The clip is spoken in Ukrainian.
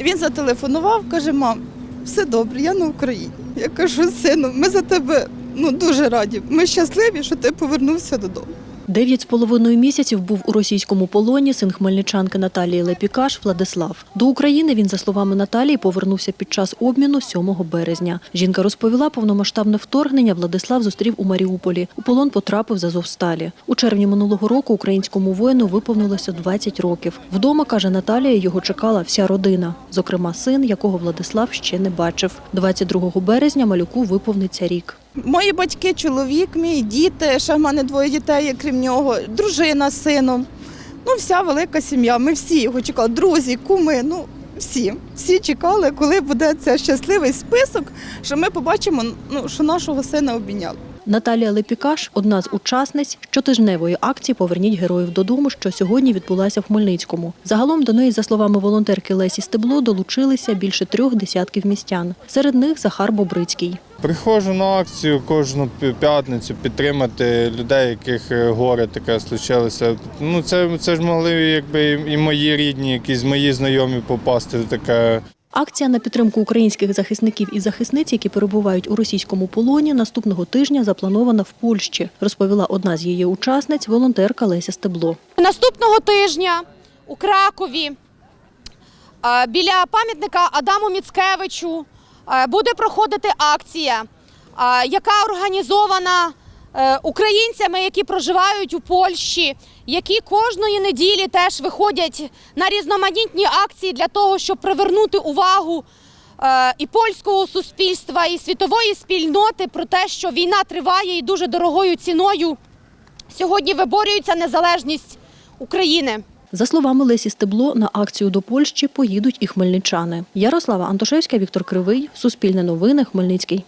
Він зателефонував, каже: мам, все добре, я на Україні. Я кажу, сину, ми за тебе ну, дуже раді. Ми щасливі, що ти повернувся додому. Дев'ять з половиною місяців був у російському полоні син хмельничанки Наталії Лепікаш Владислав. До України він, за словами Наталії, повернувся під час обміну 7 березня. Жінка розповіла, повномасштабне вторгнення Владислав зустрів у Маріуполі. У полон потрапив з Азовсталі. У червні минулого року українському воїну виповнилося 20 років. Вдома, каже Наталія, його чекала вся родина, зокрема син, якого Владислав ще не бачив. 22 березня малюку виповниться рік. Мої батьки, чоловік, мій діти, ще в мене двоє дітей, крім нього, дружина з сином. Ну, вся велика сім'я. Ми всі його чекали, друзі, куми. Ну, всі. Всі чекали, коли буде цей щасливий список, що ми побачимо, ну, що нашого сина обійняли. Наталія Лепікаш – одна з учасниць щотижневої акції «Поверніть героїв додому», що сьогодні відбулася в Хмельницькому. Загалом до неї, за словами волонтерки Лесі Стебло, долучилися більше трьох десятків містян. Серед них Захар Бобрицький. Приходжу на акцію кожну п'ятницю підтримати людей, яких е, горе таке случилося. Ну це, це ж могли якби і мої рідні, якісь мої знайомі попасти в таке. Акція на підтримку українських захисників і захисниць, які перебувають у російському полоні, наступного тижня запланована в Польщі, розповіла одна з її учасниць, волонтерка Леся Стебло. Наступного тижня у Кракові е, біля пам'ятника Адаму Міцкевичу буде проходити акція, е, яка організована е, українцями, які проживають у Польщі, які кожної неділі теж виходять на різноманітні акції для того, щоб привернути увагу е, і польського суспільства, і світової спільноти про те, що війна триває і дуже дорогою ціною сьогодні виборюється незалежність України. За словами Лесі Стебло, на акцію до Польщі поїдуть і хмельничани. Ярослава Антошевська, Віктор Кривий, Суспільне новини, Хмельницький.